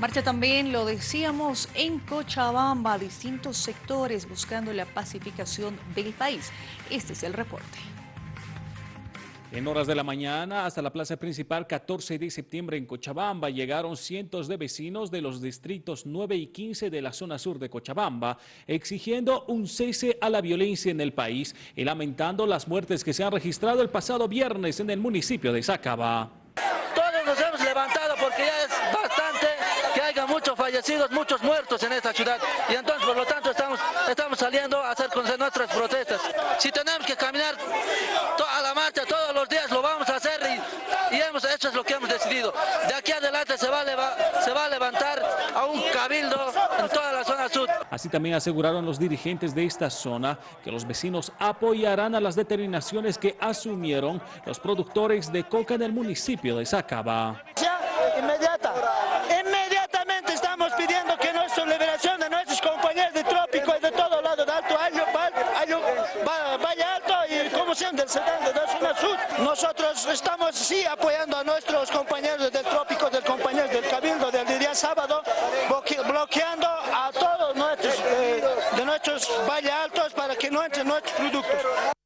Marcha también, lo decíamos, en Cochabamba, distintos sectores buscando la pacificación del país. Este es el reporte. En horas de la mañana, hasta la plaza principal 14 de septiembre en Cochabamba, llegaron cientos de vecinos de los distritos 9 y 15 de la zona sur de Cochabamba, exigiendo un cese a la violencia en el país y lamentando las muertes que se han registrado el pasado viernes en el municipio de Sacaba. Todos nos hemos levantado porque ya es bastante que haya muchos fallecidos, muchos muertos en esta ciudad. Y entonces, por lo tanto, estamos, estamos saliendo a hacer con nuestras protestas. Si tenemos que caminar a la marcha todos los días, lo vamos a hacer y, y hemos, eso es lo que hemos decidido. De aquí adelante se va, a se va a levantar a un cabildo en toda la zona sur. Así también aseguraron los dirigentes de esta zona que los vecinos apoyarán a las determinaciones que asumieron los productores de coca en el municipio de Sacaba. Valle Alto y como sean del 70 de zona sur. Nosotros estamos sí apoyando a nuestros compañeros del trópico, del compañeros del cabildo del día sábado, bloqueando a todos nuestros, eh, de nuestros Valle Altos para que no entren nuestros productos.